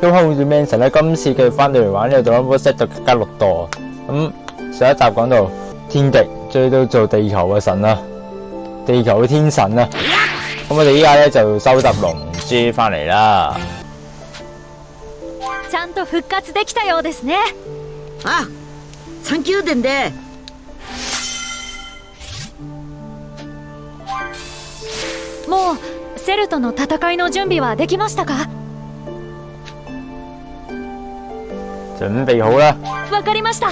咁好似 Manson 咧，今次佢翻到嚟玩呢個 Dragon Ball Z 就更加六度。咁上一集講到天敵追到做地球嘅神啦，地球嘅天神啦。咁我哋依家咧就收集龍珠翻嚟啦。ちゃんと復活できたようですねあ三宮殿でもうセルとの戦いの準備はできましたか 準備好啦。わかりました。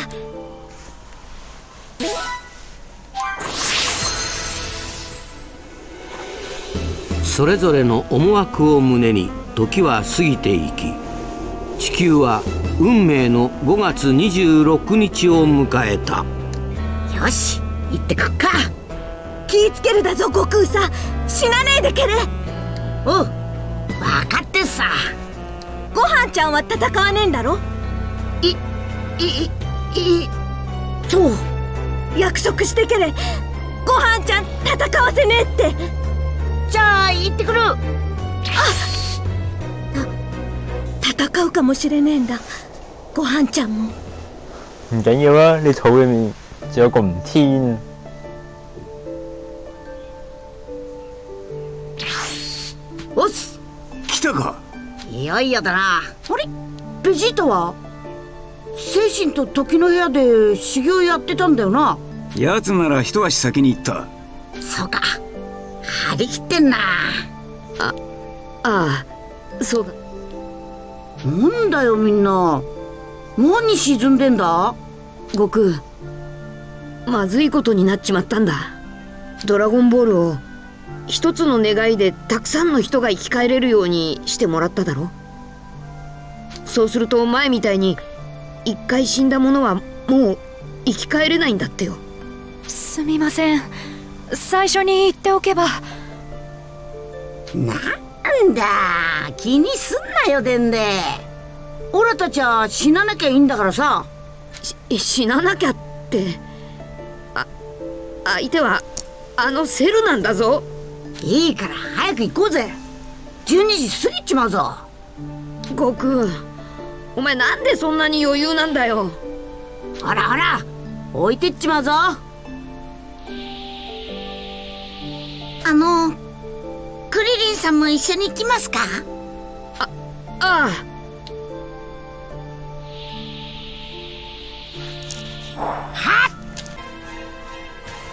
それぞれの思惑を胸に時は過ぎていき地球は運命の5月26日を迎えた。よし行ってくっか。気ぃつけるだぞ悟空さ死なねえでけれおう分かってさ。ご飯ちゃんは戦わねえんだろいいいいそう。約束してけれ。ご飯ちゃん戦わせねえって。じゃあ行ってくる。あ戦うかもしれねえんだ。ご飯ちゃんも。唔緊要啦，你肚裏面仲有個唔天。おっす。来たか。いよいよだな。あれ？ベジータは？精神と時の部屋で修行やってたんだよな。奴なら一足先に行った。そうか。張り切ってんな。あああそうだなんだよみんな。何沈んでんだ。悟空。まずいことになっちまったんだ。ドラゴンボールを。一つの願いでたくさんの人が生き返れるようにしてもらっただろ。そうすると前みたいに一回死んだ者はもう生き返れないんだってよ。すみません。最初に言っておけば。なんだ。気にすんなよでんでオラたちは死ななきゃいいんだからさ。し死ななきゃって。あ相手はあのセルなんだぞ。いいから早く行こうぜ。12時過ぎちまうぞ。悟空お前なんでそんなに余裕なんだよ。ほらほら置いてっちまうぞ。あのクリリンさんも一緒に行きますか？ああ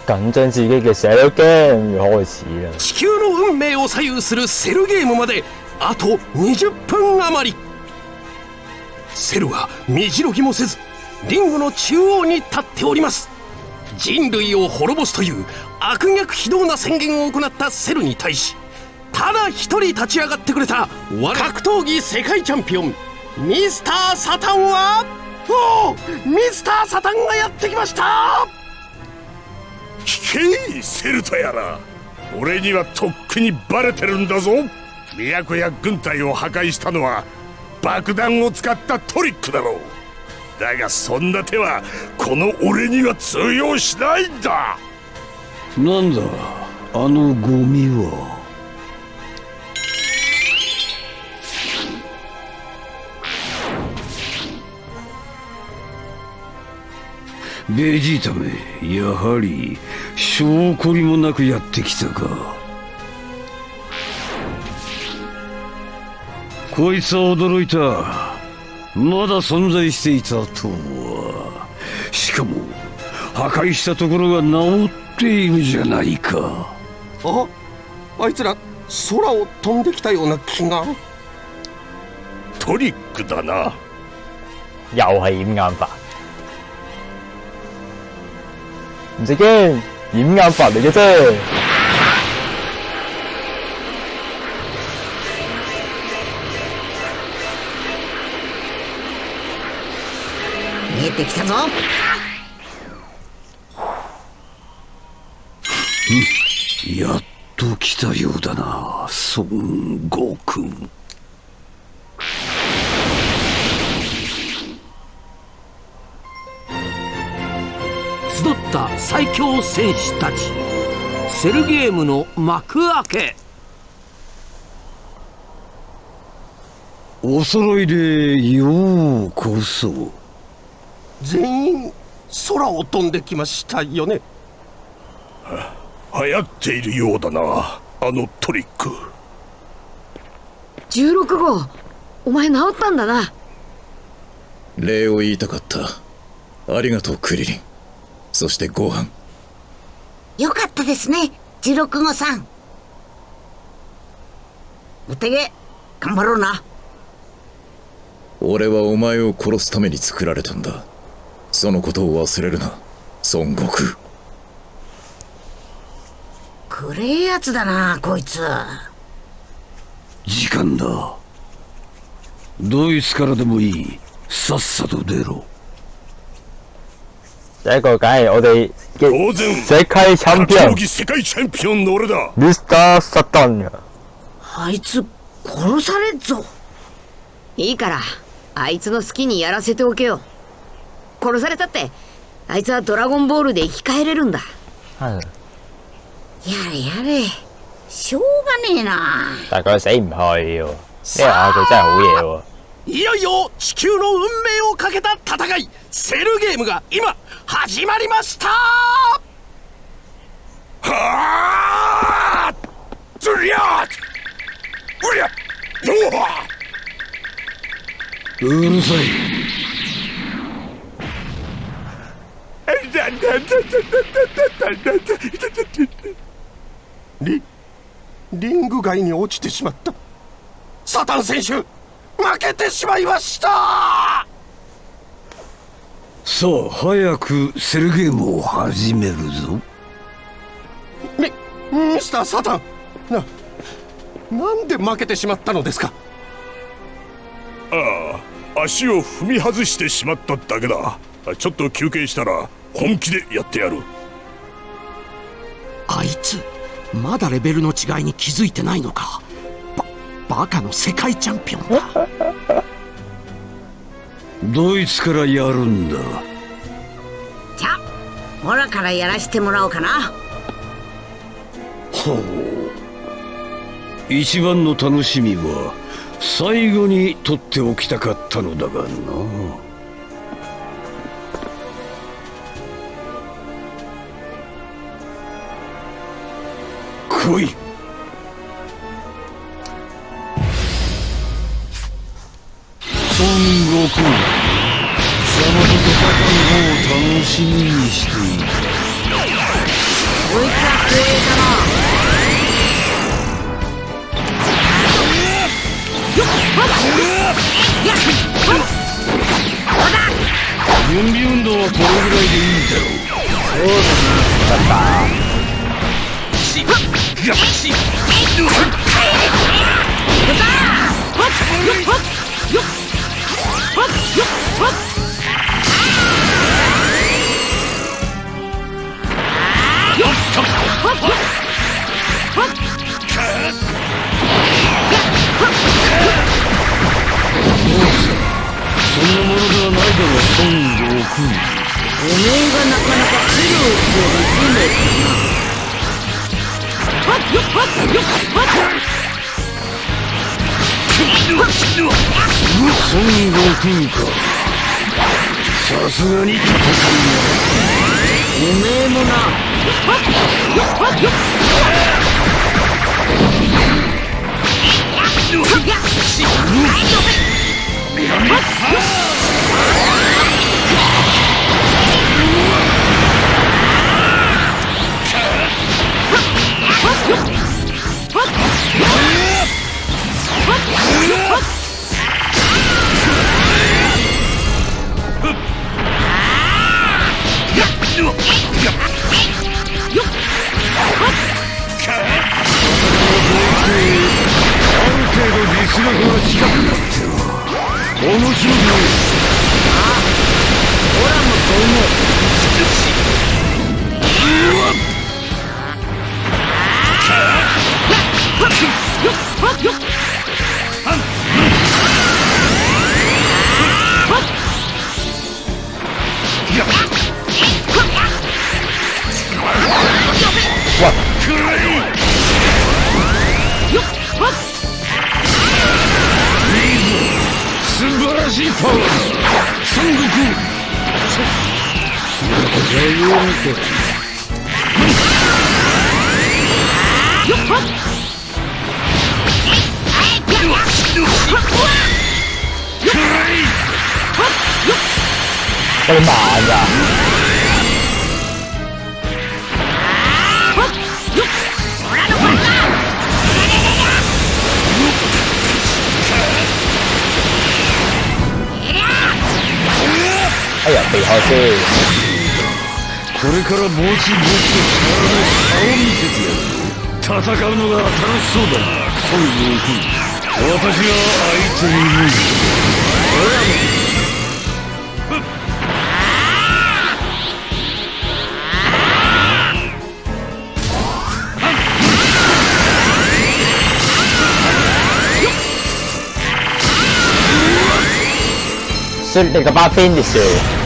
緊張自己嘅寫到 game 要開始啦。地球の運命を左右するセルゲームまであと20分余りセルは身じろぎもせずリングの中央に立っております。人類を滅ぼすという悪逆非道な宣言を行ったセルに対しただ一人立ち上がってくれた格闘技世界チャンピオンミスターサタンはおおミスターサタンがやってきました。聞けセルとやら俺にはとっくにバレてるんだぞ。都や軍隊を破壊したのは爆弾を使ったトリックだろう。だがそんな手はこの俺には通用しないんだ。なんだあのゴミは。ベジータめやはり証拠りもなくやってきたか。こいつは驚いた。まだ存在していたとは。しかも破壊したところが治っているじゃないか。ああいつら空を飛んできたような気が。トリックだな。又係掩眼法。唔使驚，掩眼法嚟嘅啫。てきたぞ。やっと来たようだな孫悟空。集った最強戦士たち。セルゲームの幕開け。お揃いでようこそ全員空を飛んできましたよね？流行っているようだなあのトリック。16号お前治ったんだな。礼を言いたかった。ありがとうクリリン。そしてご飯。よかったですね16号さん。お手げ頑張ろうな。俺はお前を殺すために作られたんだそのことを忘れるな。孫悟空。くれえやつだなこいつ。時間だ。ドイツからでもいい。さっさと出ろ。第一個梗係我哋当嘅然。世界チャンピオン。世界チャンピオンの俺だ。ミスター・サタンがあいつ殺されっぞ。いいからあいつの好きにやらせておけよ殺されたって。あいつはドラゴンボールで生き返れるんだ。係やれやれ。しょうがねえな。但係佢死唔去喎，呢個亞佢真係好嘢喎。いよいよ地球の運命をかけた戦い。セルゲームが今始まりました。はあずりゃうりゃうわうるさいリリング外に落ちてしまった。サタン選手負けてしまいました。さあ早くセルゲームを始めるぞ。ミミスターサタン。ななんで負けてしまったのですか？ああ足を踏み外してしまっただけだちょっと休憩したら本気でやってやる。あいつまだレベルの違いに気づいてないのか。ババカの世界チャンピオンだ ドイツからやるんだ。じゃあオラからやらしてもらおうかな。ほう。一番の楽しみは最後に取っておきたかったのだがな来い。孫悟空貴様と戦うのを楽しみにしている。こいつは光栄だな準備運動はこれぐらいでいいだろうそんなものではなおめえがなかなか苦労を強いすんだよ孫悟空かさすがに戦いおめえもな程は面白くらしいパワーだ孫悟空余裕見て我哋慢咋？これからぼちぼちと力の差を見せてやる戦うのが楽しそうだな。孫悟空私が相手にいる摔你個巴邊ですよ。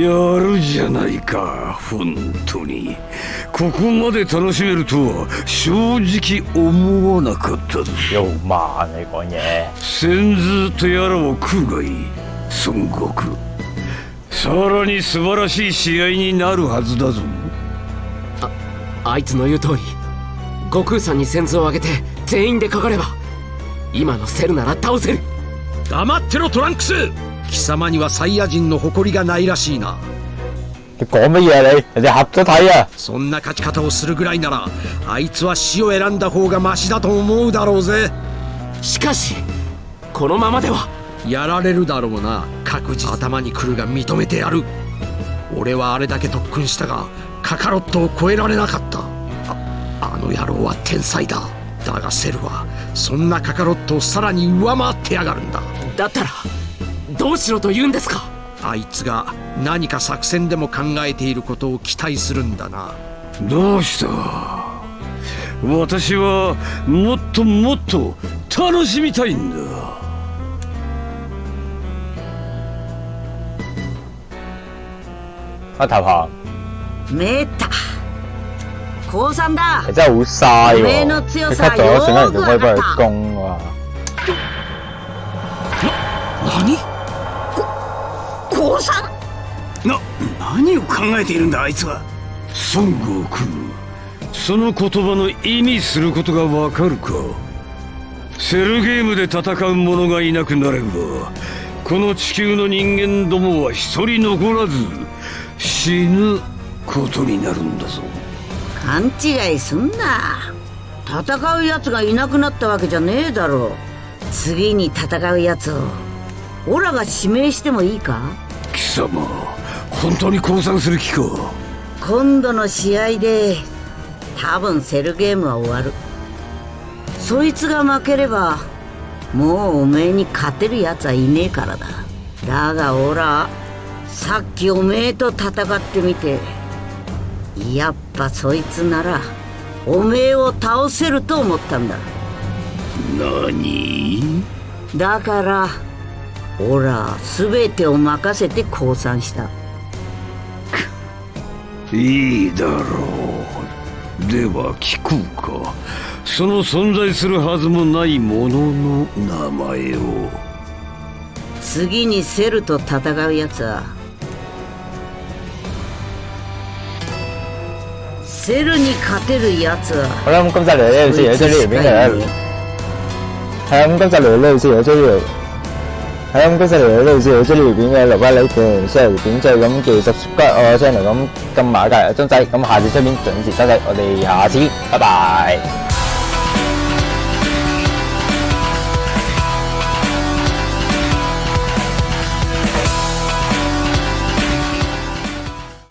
やるじゃないか本当に。ここまで楽しめるとは正直思わなかったぞ。又慢你講嘢。先頭とやらを食うがいい。孫悟空さらに素晴らしい試合になるはずだぞ。あいつの言う通り。悟空さんに先頭を上げて全員でかかれば今のセルなら倒せる。黙ってろトランクス貴様にはサイヤ人の誇りがないらしいな。你講乜嘢啊你？人哋合咗睇啊！そんな勝ち方をするぐらいならあいつは死を選んだ方がマシだと思うだろうぜ。しかしこのままではやられるだろうな。各自頭に来るが認めてやる。俺はあれだけ特訓したがカカロットを超えられなかった。ああの野郎は天才だ。だがセルはそんなカカロットをさらに上回ってやがるんだ。だったらどうしろと言うんですか？あいつが何か作戦でも考えていることを期待するんだな。どうした？私はもっともっと楽しみたいんだ。啊頭行，めった降参だ。你真係好嘥喎！の你強さ cut 咗算啦，人哋可以幫佢！何？降参な何を考えているんだあいつは。孫悟空その言葉の意味することがわかるか。セルゲームで戦う者がいなくなればこの地球の人間どもは一人残らず死ぬことになるんだぞ。勘違いすんな。戦うやつがいなくなったわけじゃねえだろ。次に戦うやつをオラが指名してもいいか？貴様本当に降参する気か？今度の試合で多分セルゲームは終わる。そいつが負ければもうおめえに勝てるやつはいねえからだ。だがオラさっきおめえと戦ってみてやっぱそいつならおめえを倒せると思ったんだ。何？だからオラ全てを任せて降参した。いいだろう。では聞こうか。その存在するはずもないものの名前を。次にセルと戦うやつは。セルに勝てるやつは。好啦，咁今集嚟到呢度先，有追呢條片嘅啦。係啊，咁今集嚟到呢度先，有追呢條。係，咁今日嚟到呢度先，有追呢條片嘅，留翻你條 share 條片，再咁記住 subscribe 我 channel，咁撳埋隔離個鐘仔，咁下次出片准时收睇，我哋下次，拜拜。